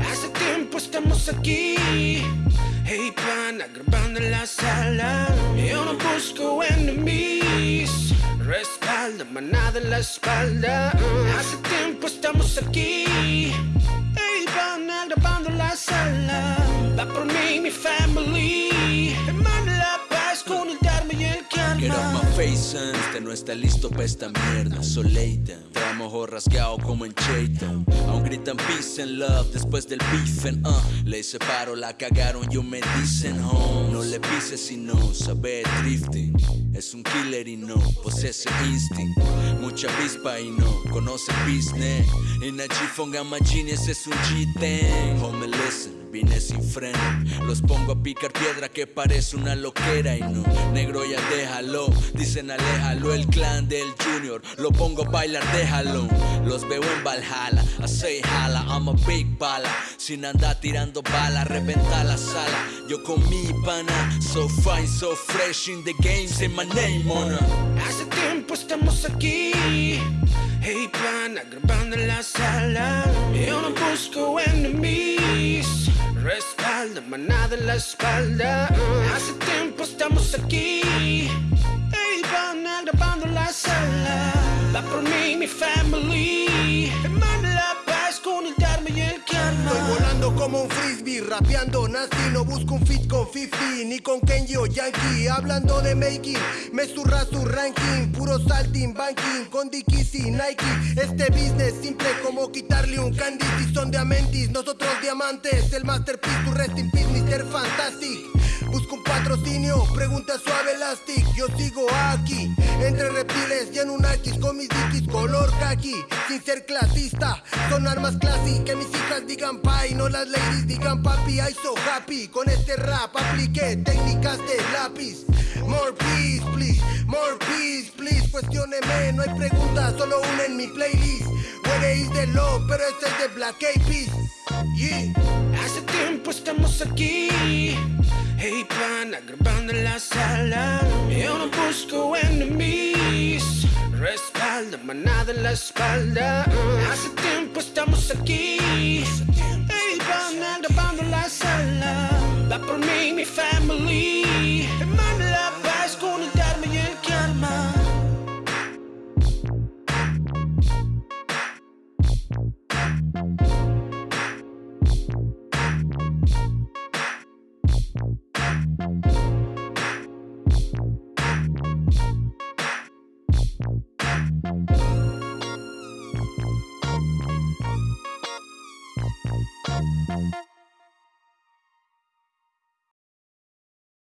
Hace tiempo estamos aquí, hey pana, grabando en la sala. Yo no busco enemies, respalda, manada en la espalda. Hace tiempo estamos aquí, hey pana, grabando en la sala. Va por mí mi family, Get karma. my face, and este no está listo pa' esta mierda. Soleita, traemos ojo rasgado como en Chayton Aún gritan peace and love después del beefing uh. Le hice paro, la cagaron, yo me dicen home No le pises si no sabe drifting. Es un killer y no posee instinct. Mucha avispa y no conoce business. En a G-Fong es un G-Ten Homie listen Vine sin freno, los pongo a picar piedra que parece una loquera y no, negro ya déjalo, dicen aléjalo, el clan del junior, lo pongo a bailar, déjalo, los veo en Valhalla, I say jala, I'm a big bala, sin andar tirando balas, reventa la sala, yo con mi pana, so fine, so fresh in the game, say my name on. Hace tiempo estamos aquí, hey pana, grabando en la sala. Yo no busco respalda, manada en la espalda. Hace tiempo estamos aquí, hey pana, grabando la sala. Va por mí mi family, Como un frisbee, rapeando nasty No busco un fit con 50, ni con Kenji o Yankee. Hablando de making, me surra su ranking Puro salting, banking, con Dickies y Nike. Este business simple como quitarle un candy Si son diamantes, nosotros diamantes. El masterpiece, tu rest in peace, Mr. Fantastic. Busco un patrocinio, pregunta suave elastic. Yo sigo aquí, entre reptiles y en un Con mis dickies sin ser clasista. Son armas classy, que mis hijas digan pay No las ladies digan papi, I so happy Con este rap apliqué técnicas de lápiz. More peace, please, more peace, please. Cuestióneme, no hay preguntas, solo una en mi playlist. Is the love, pero este es de Black Eyed Peas. Yeah. Hace tiempo estamos aquí, hey pana, grabando en la sala. Yo no busco enemies, manada en la espalda. Hace tiempo estamos aquí, hey pana, grabando la sala. Va por you